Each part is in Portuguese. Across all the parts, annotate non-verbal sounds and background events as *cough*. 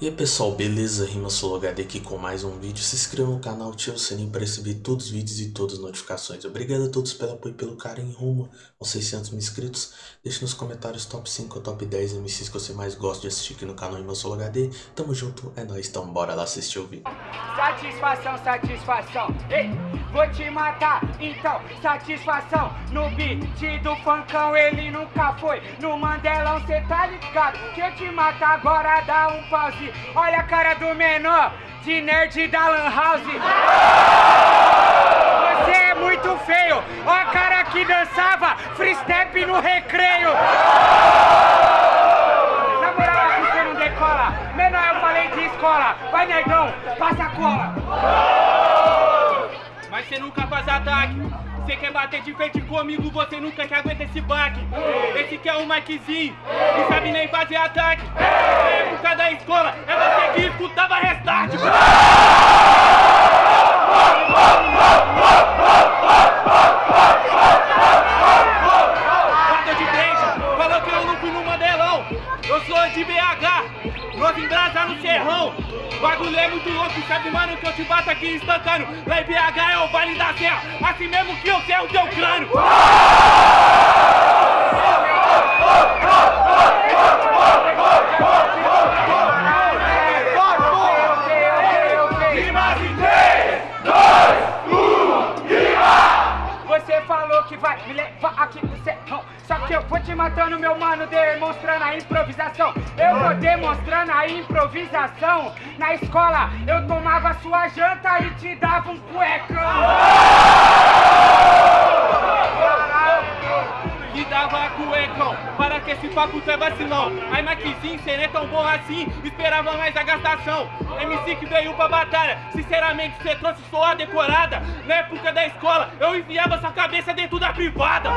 E aí pessoal, beleza? Rima HD aqui com mais um vídeo. Se inscreva no canal, ative o sininho para receber todos os vídeos e todas as notificações. Obrigado a todos pelo apoio e pelo carinho rumo aos 600 mil inscritos. Deixe nos comentários top 5 ou top 10 MCs que você mais gosta de assistir aqui no canal Rima HD. Tamo junto, é nóis, então bora lá assistir o vídeo. Satisfação, satisfação, ei, vou te matar, então, satisfação No beat do funkão ele nunca foi No Mandelão cê tá ligado Que eu te mato agora dá um pause Olha a cara do menor, de nerd da Lan House. Você é muito feio. Olha a cara que dançava free step no recreio. Na moral, você não decola. Menor, eu falei de escola. Vai, nerdão, passa a cola. Mas você nunca faz ataque. Você quer bater de frente comigo, você nunca que aguenta esse baque. Esse que é o Mikezinho, não sabe nem fazer ataque. Na época da escola, é você que escutava restart. *laughs* Embrasa no Serrão. Bagulho é muito louco, sabe mano que eu te bato aqui instantâneo. Lá em BH é o Vale da Serra, assim mesmo que eu sei o teu crânio. Você falou que vai me levar aqui que eu vou te matando, meu mano, demonstrando a improvisação. Eu vou demonstrando a improvisação. Na escola eu tomava sua janta e te dava um cuecão. Que dava cuecão, para que esse papo tu é vacilão Aí Maquizinho, cê não é tão bom assim, esperava mais a gastação. MC que veio pra batalha, sinceramente cê trouxe só a decorada. Na época da escola, eu enfiava sua cabeça dentro da privada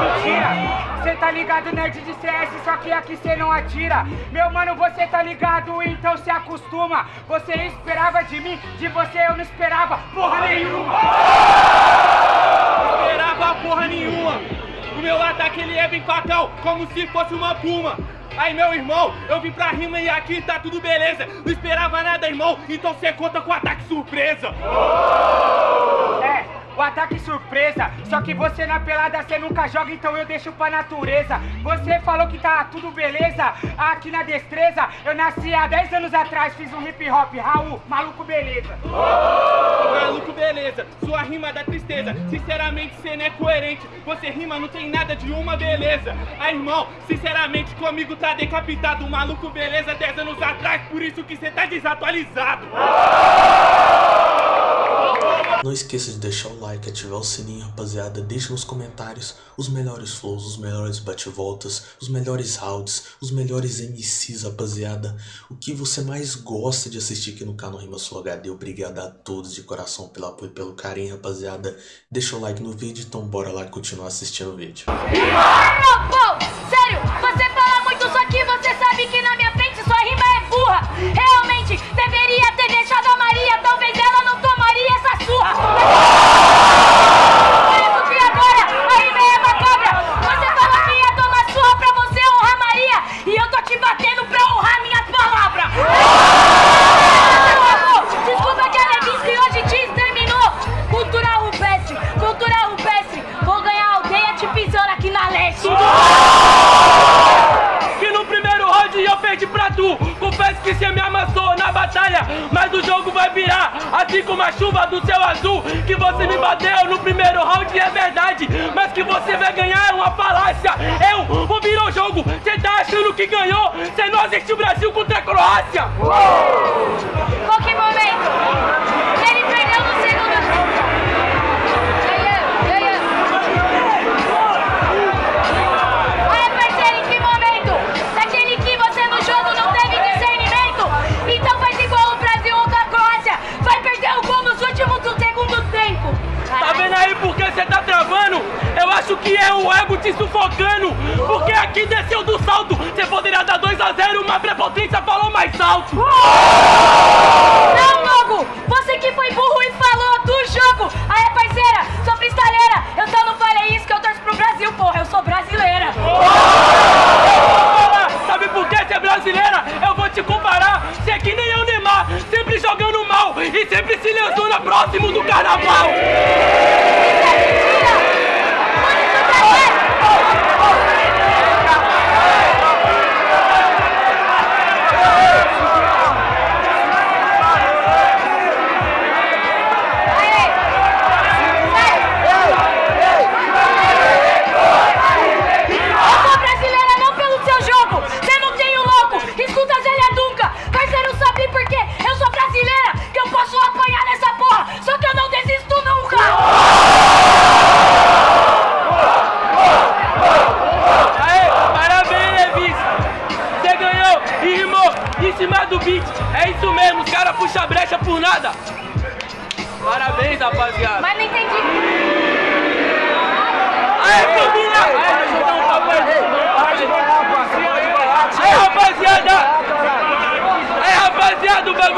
mentira. Cê tá ligado, nerd de CS, só que aqui cê não atira. Meu mano, você tá ligado, então se acostuma. Você esperava de mim, de você eu não esperava porra nenhuma. esperava porra nenhuma. O meu ataque ele é bem fatal, como se fosse uma puma. Aí meu irmão, eu vim pra rima e aqui tá tudo beleza. Não esperava nada, irmão, então cê conta com ataque surpresa. O ataque surpresa. Só que você na pelada você nunca joga, então eu deixo pra natureza. Você falou que tá tudo beleza, aqui na destreza. Eu nasci há 10 anos atrás, fiz um hip hop, Raul, maluco beleza. Maluco, beleza, sua rima dá tristeza. Sinceramente, cê não é coerente. Você rima, não tem nada de uma beleza. Aí, irmão, sinceramente, comigo tá decapitado. Maluco, beleza, 10 anos atrás, por isso que cê tá desatualizado. Não esqueça de deixar o like, ativar o sininho, rapaziada. Deixe nos comentários os melhores flows, os melhores bate-voltas, os melhores rounds, os melhores MCs, rapaziada. O que você mais gosta de assistir aqui no canal Rima Sul HD. Obrigado a todos de coração pelo apoio e pelo carinho, rapaziada. Deixa o like no vídeo, então bora lá continuar assistindo o vídeo. Sério, você que ganhou? Cê não assistiu o Brasil contra a Croácia. Qual que momento? Ele perdeu no segundo. Ei, ei, ei. Olha, parceiro, em que momento? Daquele que você no jogo não teve discernimento? Então faz igual o Brasil ou a Croácia. Vai perder o gol nos últimos do segundo tempo. Tá vendo aí porque cê tá travando? Eu acho que é o ego te sufocando. Porque aqui desceu do prepotência falou mais alto! Não, Logo! Você que foi burro e falou do jogo! Aê, parceira! Sou pistaleira! Eu só não falei isso que eu torço pro Brasil, porra! Eu sou brasileira! Sabe por que você é brasileira? Eu vou te comparar! Você é que nem eu, Neymar! Sempre jogando mal e sempre se lançando próximo do carnaval!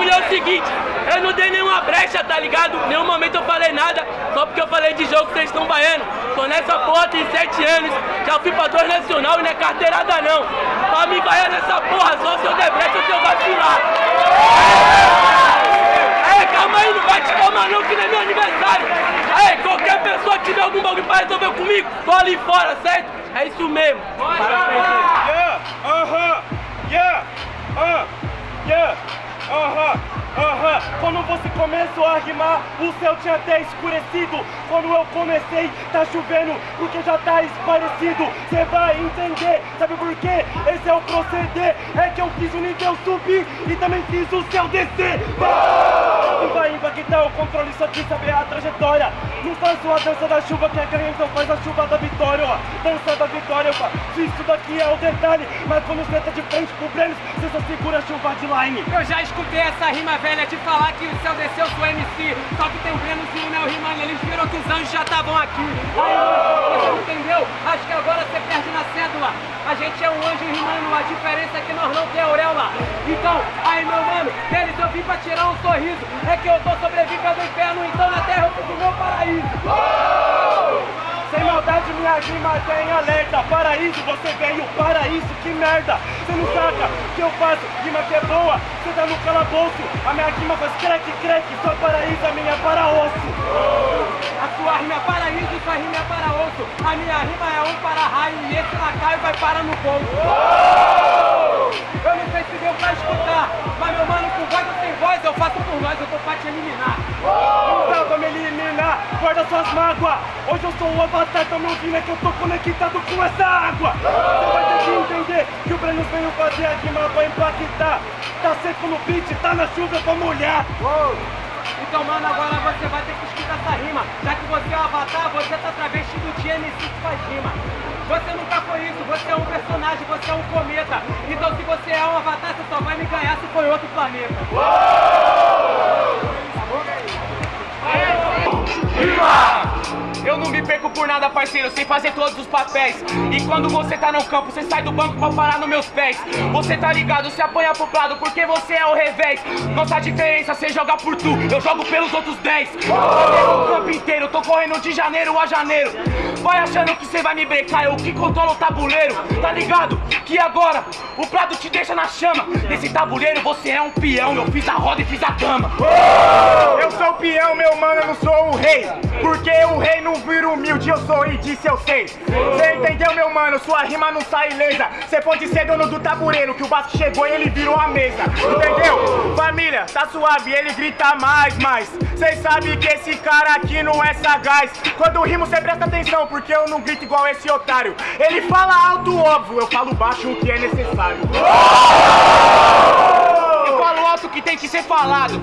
Bagulho é o seguinte. Eu não dei nenhuma brecha, tá ligado? Nenhum momento eu falei nada. Só porque eu falei de jogo, vocês estão baiano. Tô nessa porra tem sete anos. Já fui pra dois nacional e não é carteirada não. Pra me vaiar nessa porra, só se eu der brecha ou se eu vacilar. Aê, calma aí, não vai te tomar não, que não é meu aniversário. Aê, qualquer pessoa que tiver algum bagulho pra resolver comigo, tô ali fora, certo? É isso mesmo. Parabéns. Yeah, aham, yeah, ah, yeah, aham, aham. Quando você começou a rimar, o céu tinha até escurecido. Quando eu comecei, tá chovendo, porque já tá esparecido. Cê vai entender, sabe por quê? Esse é o proceder. É que eu fiz o nível subir e também fiz o céu descer. Vai impactar o controle, só quis saber a trajetória. Não faço a dança da chuva que é ganha, então faz a chuva da vitória, ó. Dança da vitória, ó. Isso daqui é o detalhe. Mas quando você tá de frente pro prêmio, você só segura a chuva de line. Eu já escutei essa rima velha de falar que o céu desceu sou MC. Só que tem o Breno e o Neo rimando, eles viram que os anjos já estavam aqui. Aí, você entendeu? Acho que agora você perde na cédula. A gente é um anjo rimando, a diferença é que nós não tem auréola. Então, aí meu mano, deles eu vim pra tirar um sorriso. É que eu tô sobrevivendo do inferno, então na terra eu fiz o meu paraíso. Sem maldade, minha rima tem alerta. Paraíso, você veio, paraíso, que merda. Você não saca o que eu faço, rima que é boa. Você tá no calabouço, a minha rima faz crack, crack. Sua paraíso, a minha é para osso. A sua rima é paraíso, sua rima é para osso. A minha rima é um para raio e esse lá cai vai para no bolso. Eu não sei se deu pra escutar, mas meu mano, com voz ou sem voz, eu faço por nós, eu tô pra te eliminar. Dá pra me eliminar, guarda suas mágoas. Hoje eu sou o avatar, tá me ouvindo? É que eu tô conectado com essa água. Você vai ter que entender que o Breno veio fazer a rima pra impactar. Tá seco no beat, tá na chuva pra molhar. Então, mano, agora você vai ter que escutar essa rima. Já que você é o avatar, você tá travestido de MC que faz rima. Você nunca foi isso, você é um personagem, você é um cometa. Então, se você é um avatar, você só vai me ganhar se for outro planeta. Viva! Eu não me perco por nada, parceiro, sei fazer todos os papéis. E quando você tá no campo, você sai do banco pra parar nos meus pés. Você tá ligado, se apanha pro lado porque você é o revés. Nossa diferença, você joga por tu, eu jogo pelos outros 10. Eu o campo inteiro, tô correndo de janeiro a janeiro. Vai achando que você vai me brecar, eu que controlo o tabuleiro. Tá ligado? Que agora o prado te deixa na chama. Nesse tabuleiro você é um peão, eu fiz a roda e fiz a dama. Eu sou o peão, meu mano, eu não sou o rei. Porque o rei não vira humilde, eu sou e disse eu sei. Cê entendeu, meu mano? Sua rima não sai ilesa. Cê pode ser dono do tabuleiro, que o Basco chegou e ele virou a mesa. Entendeu? Família, tá suave, ele grita mais, mais. Cês sabem que esse cara aqui não é sagaz. Quando rimo, cê presta atenção, porque eu não grito igual esse otário. Ele fala alto, óbvio, eu falo baixo o que é necessário. Que tem que ser falado.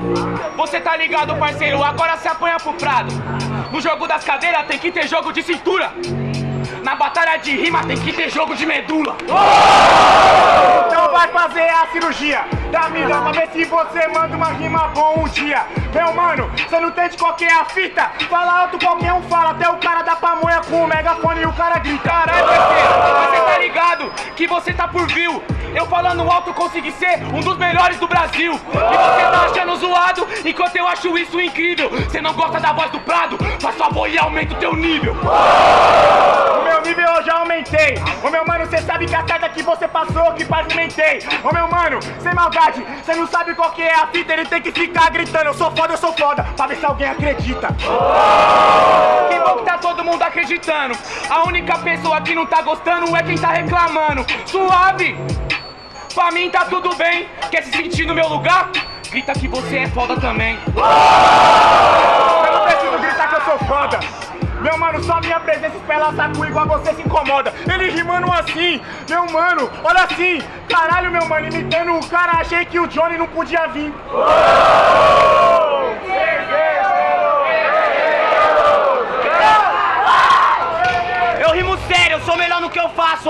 Você tá ligado, parceiro? Agora se apanha pro prado. No jogo das cadeiras tem que ter jogo de cintura. Na batalha de rima tem que ter jogo de medula. Então vai fazer a cirurgia da vida pra ver se você manda uma rima bom um dia. Meu mano, você não entende qual que é a fita? Fala alto, qualquer um fala, até o cara da pamonha com o megafone e o cara grita. Caralho, parceiro, você tá ligado que você tá por view. Eu falando alto consegui ser um dos melhores do Brasil. E você tá achando zoado, enquanto eu acho isso incrível. Você não gosta da voz do Prado? Faz favor e aumenta o teu nível. O meu nível eu já aumentei. Ô meu mano, cê sabe que a carta que você passou, que pavimentei. Ô meu mano, sem maldade, cê não sabe qual que é a fita, ele tem que ficar gritando. Eu sou foda, eu sou foda, pra ver se alguém acredita. Que acreditando. A única pessoa que não tá gostando é quem tá reclamando. Suave! Pra mim tá tudo bem. Quer se sentir no meu lugar? Grita que você é foda também. Eu não preciso gritar que eu sou foda. Meu mano, só minha presença espela saco igual você se incomoda. Ele rimando assim, meu mano, olha assim. Caralho, meu mano, imitando o cara, achei que o Johnny não podia vir. Eu rimo sério, eu sou melhor no que eu faço.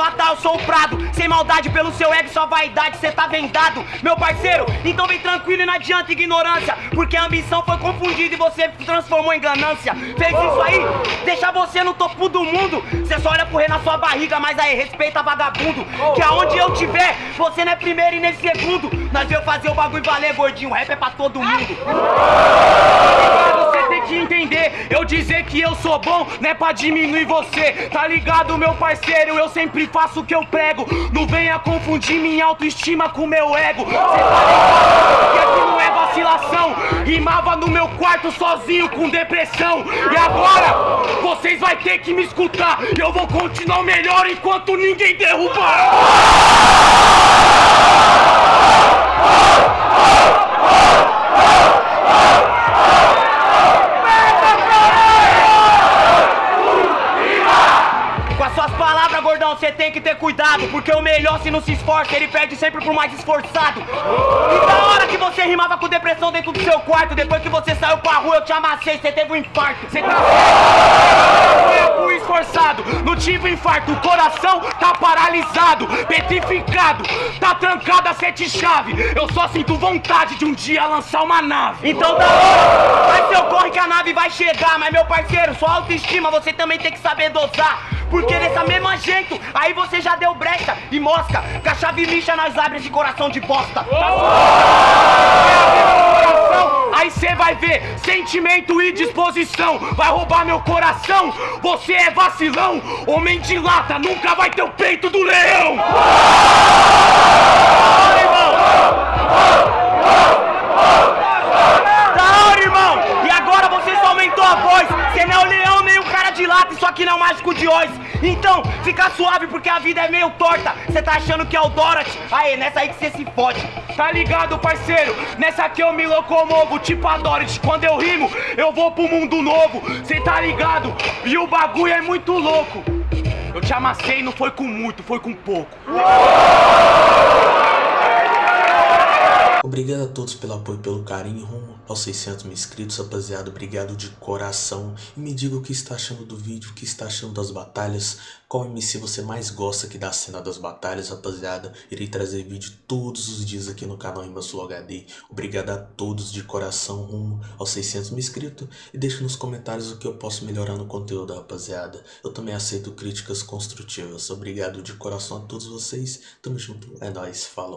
Ah tá, eu sou o Prado. Sem maldade pelo seu ego, sua vaidade, cê tá vendado. Meu parceiro, então vem tranquilo e não adianta ignorância. Porque a ambição foi confundida e você transformou em ganância. Fez isso aí, deixa você no topo do mundo. Cê só olha correr na sua barriga, mas aí respeita vagabundo. Que aonde eu tiver, você não é primeiro e nem segundo. Nós veio fazer o bagulho valer, gordinho. Rap é pra todo mundo. Entender, eu dizer que eu sou bom não é pra diminuir você, tá ligado, meu parceiro? Eu sempre faço o que eu prego, não venha confundir minha autoestima com meu ego. Cê tá ligado que aqui não é vacilação, rimava no meu quarto sozinho com depressão. E agora, vocês vai ter que me escutar, eu vou continuar melhor enquanto ninguém derrubar. Com você tem que ter cuidado. Porque o melhor, se não se esforça, ele perde sempre pro mais esforçado. E da hora que você rimava com depressão dentro do seu quarto, depois que você saiu pra rua, eu te amassei, você teve um infarto. Cê tá certo? Esforçado, não tive infarto, o coração tá paralisado, petrificado, tá trancado a sete chave. Eu só sinto vontade de um dia lançar uma nave. Então da hora, vai seu corre que a nave vai chegar. Mas meu parceiro, sua autoestima você também tem que saber dosar. Porque dessa mesma jeito, aí você já deu brecha e mosca. Com a chave lixa nós abre esse coração de bosta. coração, aí cê vai ver sentimento e disposição. Vai roubar meu coração, você é vacilão. Homem de lata nunca vai ter o peito do leão. Da hora, irmão! E agora você só aumentou a voz. Você não é o leão de lata, isso aqui não é mágico de Oz. Então, fica suave porque a vida é meio torta. Você tá achando que é o Dorothy? Aí, nessa aí que você se fode. Tá ligado, parceiro? Nessa aqui eu me locomovo, tipo a Dorothy. Quando eu rimo, eu vou pro mundo novo. Cê tá ligado? E o bagulho é muito louco. Eu te amassei, não foi com muito, foi com pouco. Obrigado a todos pelo apoio e pelo carinho rumo aos 600 mil inscritos, rapaziada. Obrigado de coração. E me diga o que está achando do vídeo, o que está achando das batalhas. Qual MC você mais gosta aqui da cena das batalhas, rapaziada. Irei trazer vídeo todos os dias aqui no canal Flow HD. Obrigado a todos de coração rumo aos 600 mil inscritos. E deixe nos comentários o que eu posso melhorar no conteúdo, rapaziada. Eu também aceito críticas construtivas. Obrigado de coração a todos vocês. Tamo junto. É nóis. Falou.